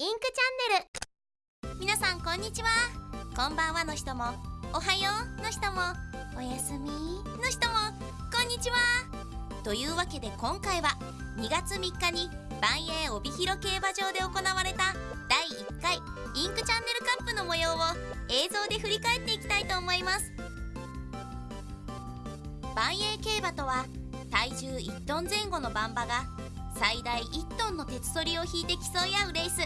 インクチャンネル。皆さんこんにちは。こんばんはの人も。おはようの人も。おやすみの人も。こんにちは。というわけで今回は2月3日に万栄帯広競馬場で行われた第1回インクチャンネルカップの模様を映像で振り返っていきたいと思います。万栄競馬とは体重1トン前後の馬場が最大1トンの鉄ソリを引いて競い合うレース。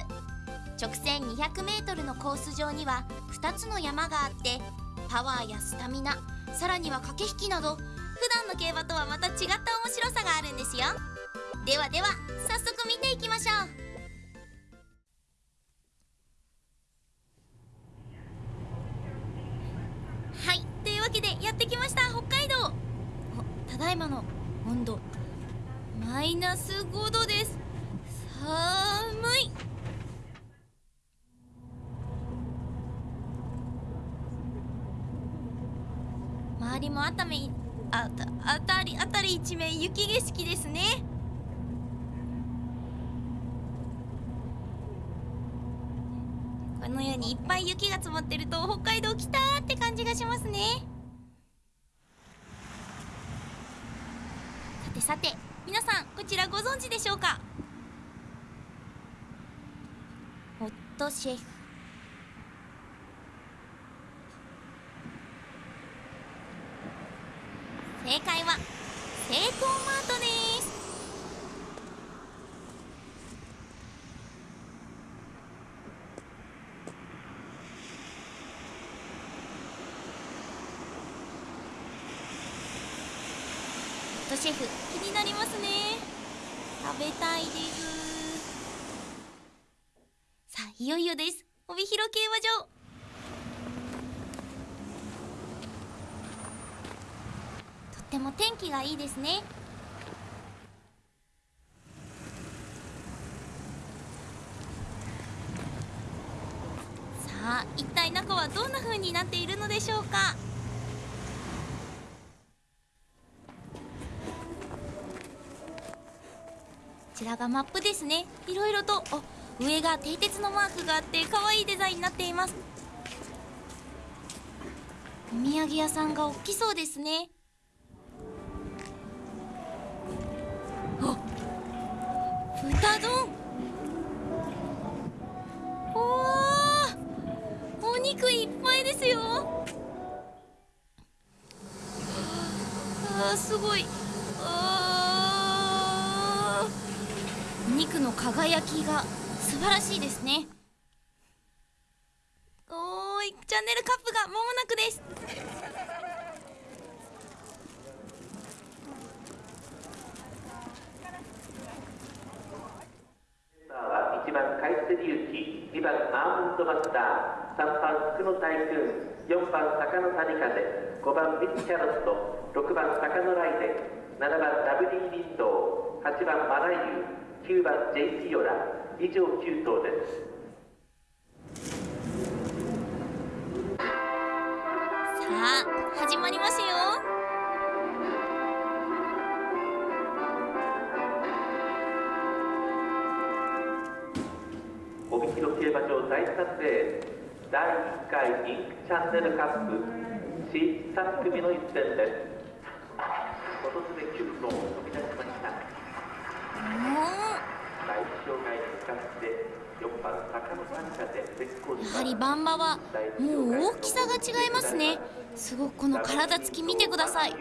直線 200m のコース上には2つの山があってパワーやスタミナさらには駆け引きなど普段の競馬とはまた違った面白さがあるんですよ。ではでは早速見ていきましょう。はいというわけでやってきました北海道。ただいまの温度。マイナス5度です。寒い。周りも熱海あた辺り辺り一面雪景色ですね。このようにいっぱい雪が積もってると北海道来たって感じがしますね。さてさてこちらご存知でしょうか？ホットシェフ。正解はセイコーマートです。ホットシェフ。気になりますね。べたいです。さあいよいよです。帯広競馬場。とっても天気がいいですね。さあ一体中はどんな風になっているのでしょうか？ちらがマップですね。いろいろとお上が蹄鉄のマークがあって可愛いデザインになっています。お土産屋さんが大きそうですね。あ豚丼。おーお肉いっぱいですよ。あすごい。肉の輝きが素晴らしいですね。おーいチャンネルカップが間もなくです。は1番カイツリウキ2番アーモンドマスター3番福の大君4番坂の谷風5番ミスキャロット6番坂のライデン7番ダブリーリンドウ8番マライユ9番ジェイピオラ以上9頭です。さあ始まりますよ。帯広競馬場第3レース第1回インクチャンネルカップ C3 組の一戦です。今年で9頭飛び出しました第一障害に使って4番坂の谷風絶好やはりバンバはもう大きさが違いますね。すごくこの体つき見てください。た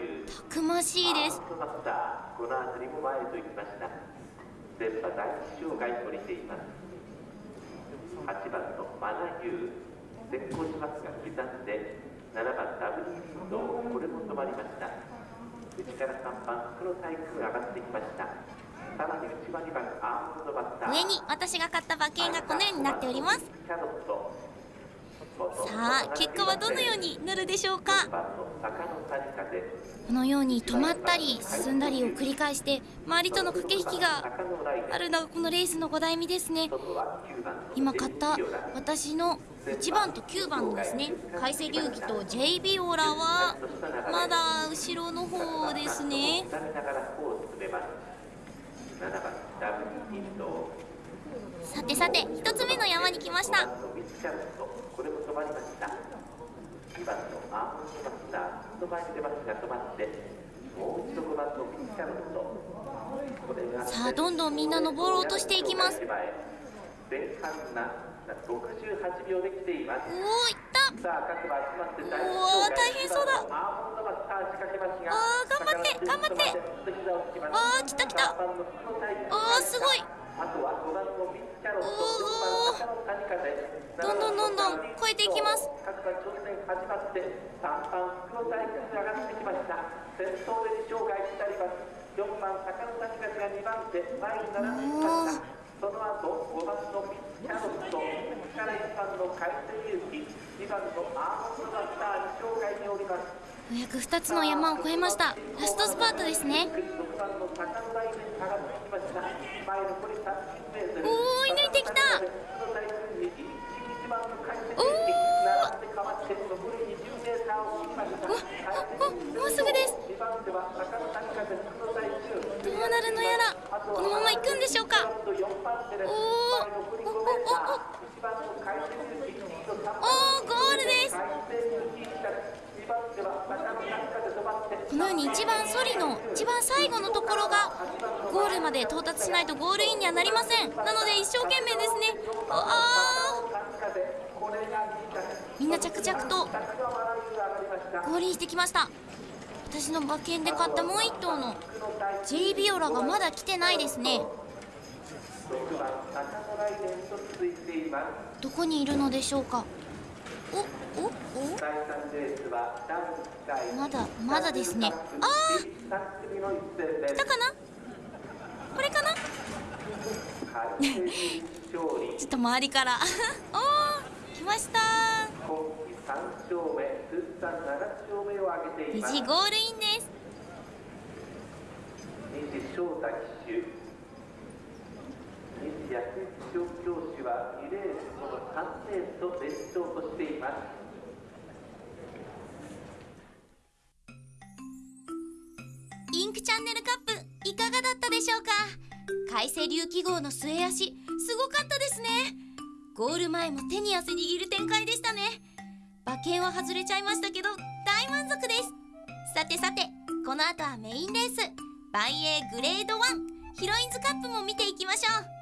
くましいです。この辺りも前へと行きました。電波第一障害降りています。8番のマナユー絶好しますが刻んで7番ダブルリンドこれも止まりました。内から3番黒タイプが上がってきました。上に私が買った馬券がこのようになっております。さあ結果はどのようになるでしょうか？このように止まったり進んだりを繰り返して周りとの駆け引きがあるのがこのレースの5台目ですね。今買った私の1番と9番のですね海星流儀と JB オラはまだ後ろの方ですね。さてさて一つ目の山に来ました。止まりました2番のアーモンドマスター外前に出ますが止まってもう一度5番さあどんどんみんな登ろうとしていきます。前半な68秒で来ています。おおいわー大変そうだ。あー頑張って頑張って。あー来た来た。あーすごい。あとは5番のミスキャロットおー4番赤の谷風どんどんどんどん超えていきます。各馬挑戦始まって3番がってきました。先頭で二生涯になります。4番坂の谷風が2番手前に並んできました。その後5番のミスキャロット右から1番の海鮮勇気ようやく2つの山を越えました。ラストスパートですね。おお追い抜いてきた。おおもうすぐです。どうなるのやら。このまま行くんでしょうか。おおおおおおメーター1番の海鮮勇気3番おーゴールです海鮮勇気2番手は坂の谷風止まってこのように一番ソリの一番最後のところがゴールまで到達しないとゴールインにはなりません。なので一生懸命ですね。あー。みんな着々とゴールインしてきました。私の馬券で買ったもう一頭のジェイビオラがまだ来てないですね。どこにいるのでしょうか。おおおまだまだですねあー来たかなこれかなちょっと周りからおー来ました無事ゴールインです西翔太騎手西安は2レースこの3レースと連勝としています。インクチャンネルカップいかがだったでしょうか？海星龍記号の末足すごかったですね。ゴール前も手に汗握る展開でしたね。馬券は外れちゃいましたけど大満足です。さてさてこの後はメインレース。万栄グレード1ヒロインズカップも見ていきましょう。